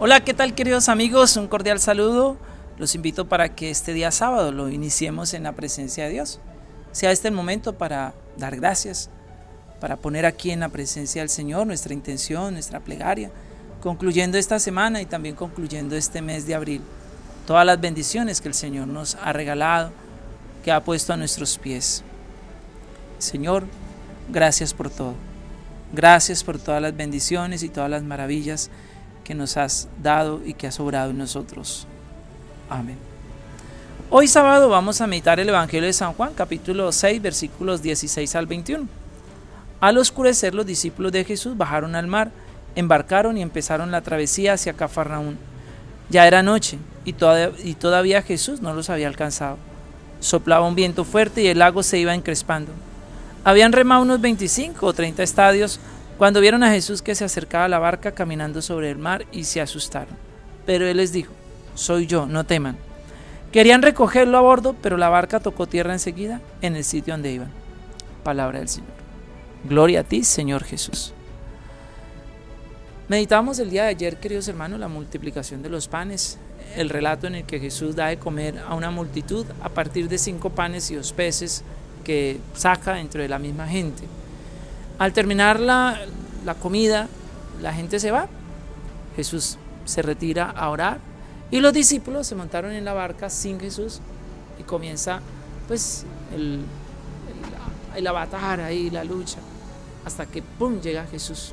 Hola, ¿qué tal queridos amigos? Un cordial saludo. Los invito para que este día sábado lo iniciemos en la presencia de Dios. Sea este el momento para dar gracias, para poner aquí en la presencia del Señor nuestra intención, nuestra plegaria, concluyendo esta semana y también concluyendo este mes de abril. Todas las bendiciones que el Señor nos ha regalado, que ha puesto a nuestros pies. Señor, gracias por todo. Gracias por todas las bendiciones y todas las maravillas que nos has dado y que has obrado en nosotros. Amén. Hoy sábado vamos a meditar el Evangelio de San Juan, capítulo 6, versículos 16 al 21. Al oscurecer los discípulos de Jesús bajaron al mar, embarcaron y empezaron la travesía hacia Cafarnaún. Ya era noche y todavía, Jesús no los había alcanzado. Soplaba un viento fuerte y el lago se iba encrespando. Habían remado unos 25 o 30 estadios cuando vieron a Jesús que se acercaba a la barca caminando sobre el mar y se asustaron. Pero él les dijo, soy yo, no teman. Querían recogerlo a bordo, pero la barca tocó tierra enseguida en el sitio donde iban. Palabra del Señor. Gloria a ti, Señor Jesús. Meditamos el día de ayer, queridos hermanos, la multiplicación de los panes, el relato en el que Jesús da de comer a una multitud a partir de cinco panes y dos peces que saca dentro de la misma gente. Al terminar la, comida, la gente se va. Jesús se retira a orar y los discípulos se montaron en la barca sin Jesús y comienza pues el, el, avatar ahí, la lucha, hasta que ¡pum! llega Jesús.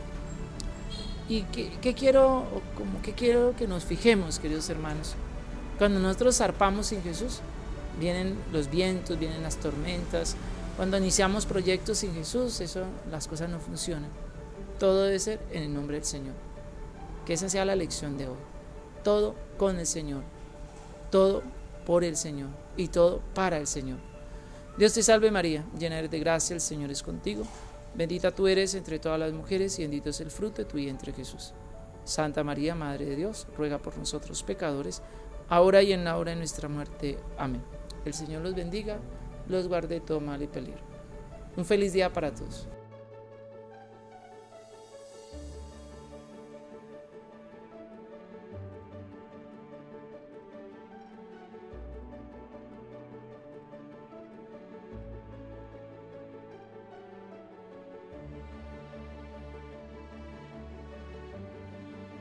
¿Y qué, quiero, como que quiero que nos fijemos, queridos hermanos? Cuando nosotros zarpamos sin Jesús, vienen los vientos, vienen las tormentas, cuando iniciamos proyectos sin Jesús, eso, las cosas no funcionan. Todo debe ser en el nombre del Señor. Que esa sea la lección de hoy. Todo con el Señor. Todo por el Señor. Y todo para el Señor. Dios te salve María, llena eres de gracia, el Señor es contigo. Bendita tú eres entre todas las mujeres y bendito es el fruto de tu vientre Jesús. Santa María, Madre de Dios, ruega por nosotros pecadores, ahora y en la hora de nuestra muerte. Amén. El Señor los bendiga los guarde todo mal y peligro. Un feliz día para todos.